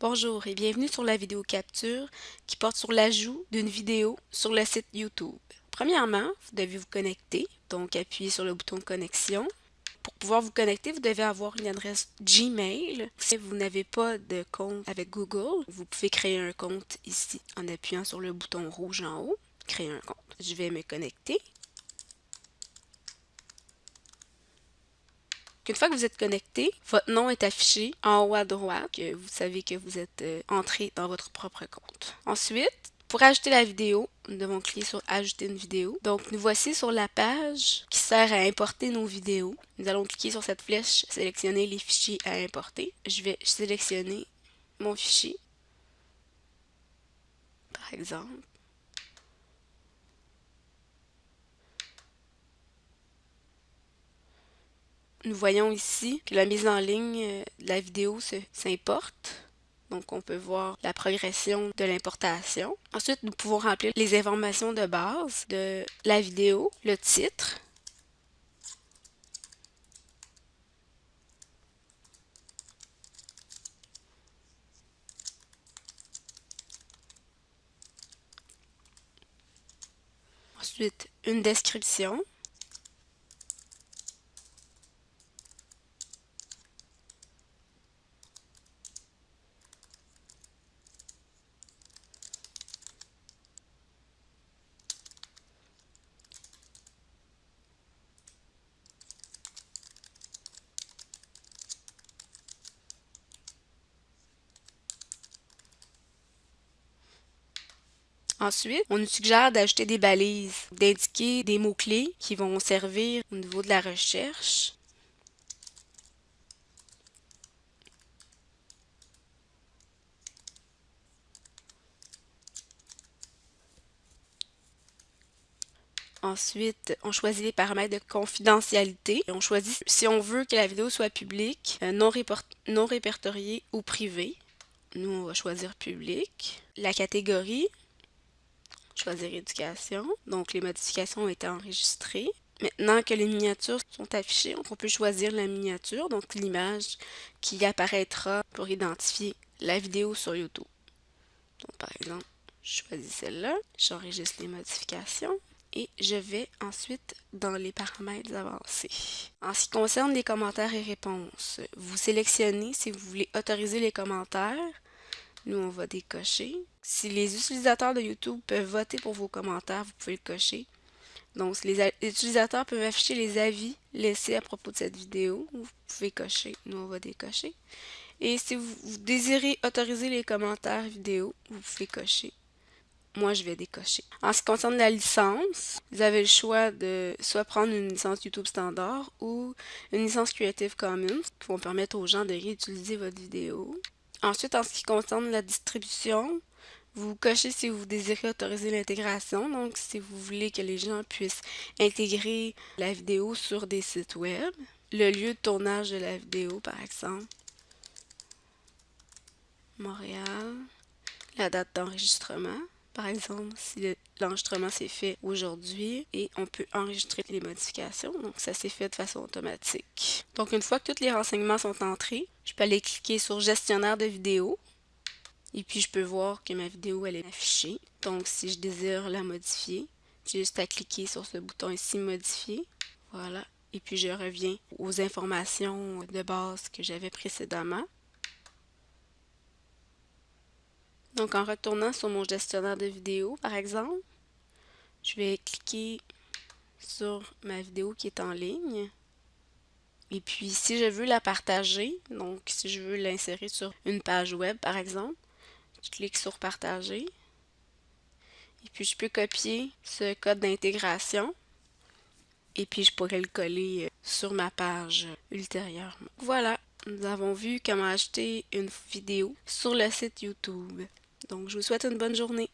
Bonjour et bienvenue sur la vidéo capture qui porte sur l'ajout d'une vidéo sur le site YouTube. Premièrement, vous devez vous connecter, donc appuyez sur le bouton connexion. Pour pouvoir vous connecter, vous devez avoir une adresse Gmail. Si vous n'avez pas de compte avec Google, vous pouvez créer un compte ici en appuyant sur le bouton rouge en haut, créer un compte. Je vais me connecter. Une fois que vous êtes connecté, votre nom est affiché en haut à droite, que vous savez que vous êtes euh, entré dans votre propre compte. Ensuite, pour ajouter la vidéo, nous devons cliquer sur Ajouter une vidéo. Donc, nous voici sur la page qui sert à importer nos vidéos. Nous allons cliquer sur cette flèche, sélectionner les fichiers à importer. Je vais sélectionner mon fichier, par exemple. Nous voyons ici que la mise en ligne euh, de la vidéo s'importe. Donc, on peut voir la progression de l'importation. Ensuite, nous pouvons remplir les informations de base de la vidéo, le titre, Ensuite, une description. Ensuite, on nous suggère d'ajouter des balises, d'indiquer des mots-clés qui vont servir au niveau de la recherche. Ensuite, on choisit les paramètres de confidentialité. on choisit si on veut que la vidéo soit publique, euh, non, non répertoriée ou privée. Nous, on va choisir public. La catégorie, choisir éducation. Donc les modifications ont été enregistrées. Maintenant que les miniatures sont affichées, on peut choisir la miniature, donc l'image qui apparaîtra pour identifier la vidéo sur YouTube. Donc par exemple, je choisis celle-là, j'enregistre les modifications et je vais ensuite dans les paramètres avancés. En ce qui concerne les commentaires et réponses, vous sélectionnez si vous voulez autoriser les commentaires, nous, on va décocher. Si les utilisateurs de YouTube peuvent voter pour vos commentaires, vous pouvez le cocher. Donc, les utilisateurs peuvent afficher les avis laissés à propos de cette vidéo. Vous pouvez cocher. Nous, on va décocher. Et si vous, désirez autoriser les commentaires vidéo, vous pouvez cocher. Moi, je vais décocher. En ce qui concerne la licence, vous avez le choix de soit prendre une licence YouTube standard ou une licence Creative Commons qui vont permettre aux gens de réutiliser votre vidéo. Ensuite, en ce qui concerne la distribution, vous cochez si vous désirez autoriser l'intégration, donc si vous voulez que les gens puissent intégrer la vidéo sur des sites web. Le lieu de tournage de la vidéo, par exemple. Montréal. La date d'enregistrement par exemple, si l'enregistrement s'est fait aujourd'hui et on peut enregistrer les modifications. Donc, ça s'est fait de façon automatique. Donc, une fois que tous les renseignements sont entrés, je peux aller cliquer sur gestionnaire de vidéo. Et puis, je peux voir que ma vidéo, elle est affichée. Donc, si je désire la modifier, j'ai juste à cliquer sur ce bouton ici, modifier. Voilà. Et puis, je reviens aux informations de base que j'avais précédemment. Donc en retournant sur mon gestionnaire de vidéo, par exemple, je vais cliquer sur ma vidéo qui est en ligne. Et puis si je veux la partager, donc si je veux l'insérer sur une page web par exemple, je clique sur partager. Et puis je peux copier ce code d'intégration et puis je pourrais le coller euh, sur ma page ultérieurement. Voilà, nous avons vu comment acheter une vidéo sur le site YouTube. Donc, je vous souhaite une bonne journée.